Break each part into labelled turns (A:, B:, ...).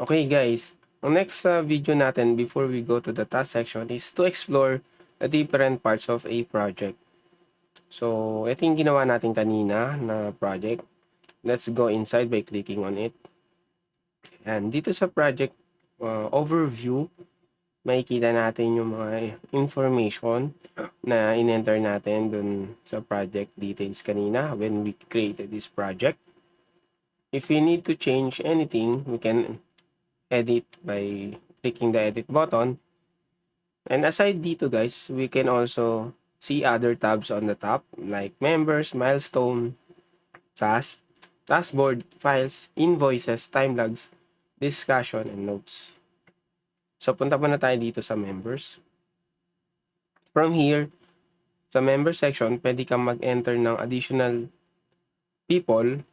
A: Okay guys, ang next uh, video natin before we go to the task section is to explore the different parts of a project. So, ito yung ginawa natin kanina na project. Let's go inside by clicking on it. And dito sa project uh, overview, makikita natin yung mga information na in-enter natin dun sa project details kanina when we created this project. If we need to change anything, we can edit by clicking the edit button. And aside dito guys, we can also see other tabs on the top like members, milestone, task, taskboard, files, invoices, time logs, discussion, and notes. So, punta pa na tayo dito sa members. From here, sa member section, pwede kang mag-enter ng additional people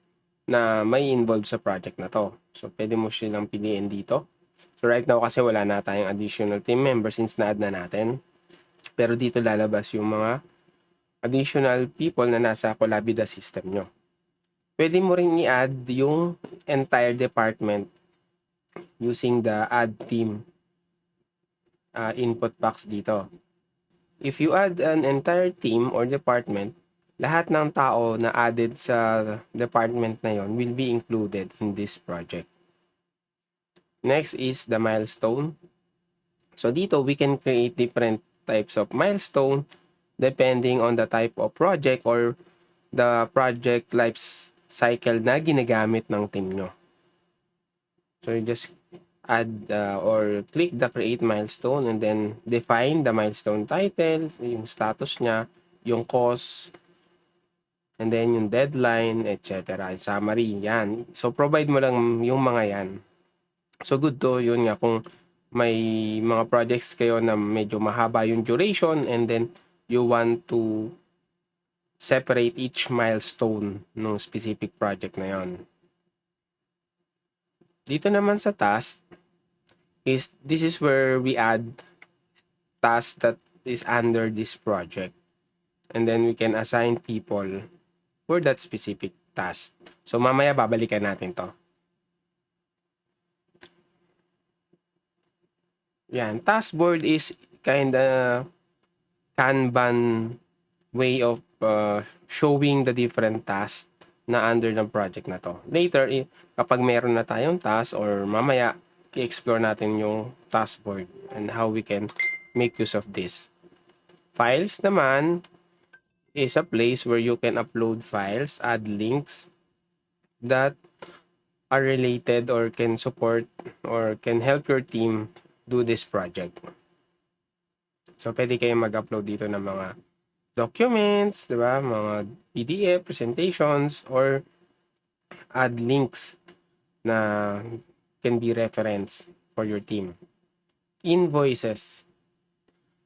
A: na may involved sa project na to. So, pwede mo silang piliin dito. So, right now kasi wala na tayong additional team members since na-add na natin. Pero dito lalabas yung mga additional people na nasa Colabida system nyo. Pwede mo rin i-add yung entire department using the add team uh, input box dito. If you add an entire team or department, lahat ng tao na added sa department na yon will be included in this project. Next is the milestone. So dito, we can create different types of milestone depending on the type of project or the project life cycle na ginagamit ng team nyo. So you just add uh, or click the create milestone and then define the milestone title, yung status niya, yung cost, and then yung deadline, etc. Summary, yan. So, provide mo lang yung mga yan. So, good to, yun nga, kung may mga projects kayo na medyo mahaba yung duration and then you want to separate each milestone ng specific project na yon. Dito naman sa task, is this is where we add tasks that is under this project. And then we can assign people for that specific task. So mamaya babalikan natin to. Yan, task board is kind of Kanban way of uh, showing the different tasks na under ng project na to. Later, kapag meron na tayong task or mamaya i-explore natin yung taskboard and how we can make use of this. Files naman is a place where you can upload files, add links that are related or can support or can help your team do this project. So, pwede kayong mag-upload dito ng mga documents, di ba? Mga PDF, presentations, or add links na can be reference for your team. Invoices.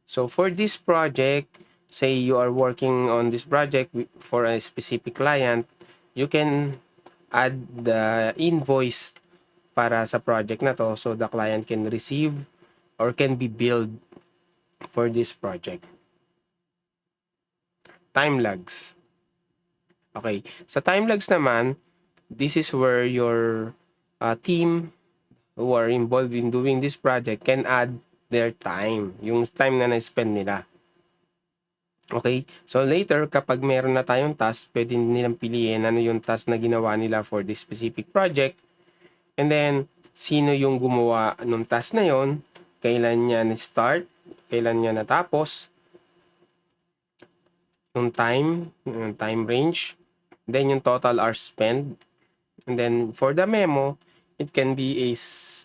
A: So for this project, say you are working on this project for a specific client, you can add the invoice para sa project na to so the client can receive or can be billed for this project. Time lags. Okay. Sa time lags naman, this is where your uh, team who are involved in doing this project can add their time, yung time na na-spend nila. Okay? So later, kapag meron na tayong task, pwede nilang piliin ano yung task na ginawa nila for this specific project. And then, sino yung gumawa ng task na yon, kailan niya na-start, kailan niya natapos, yung time, yung time range, then yung total hours spent, and then for the memo, it can be a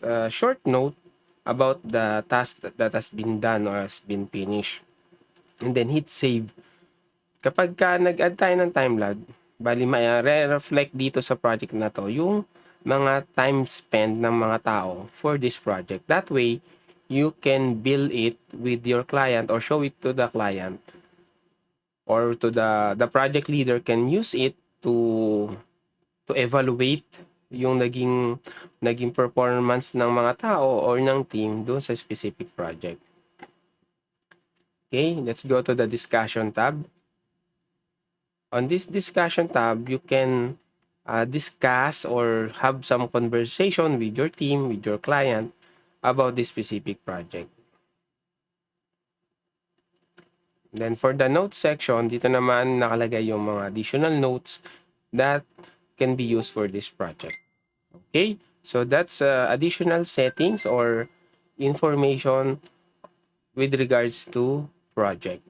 A: uh, short note about the task that, has been done or has been finished. And then hit save. Kapag ka nag-add tayo ng time lag, bali may re-reflect dito sa project na to yung mga time spent ng mga tao for this project. That way, you can bill it with your client or show it to the client or to the the project leader can use it to to evaluate yung naging naging performance ng mga tao or ng team doon sa specific project. Okay, let's go to the discussion tab. On this discussion tab, you can uh, discuss or have some conversation with your team, with your client about this specific project. Then for the notes section, dito naman nakalagay yung mga additional notes that can be used for this project. Okay? So that's uh, additional settings or information with regards to project.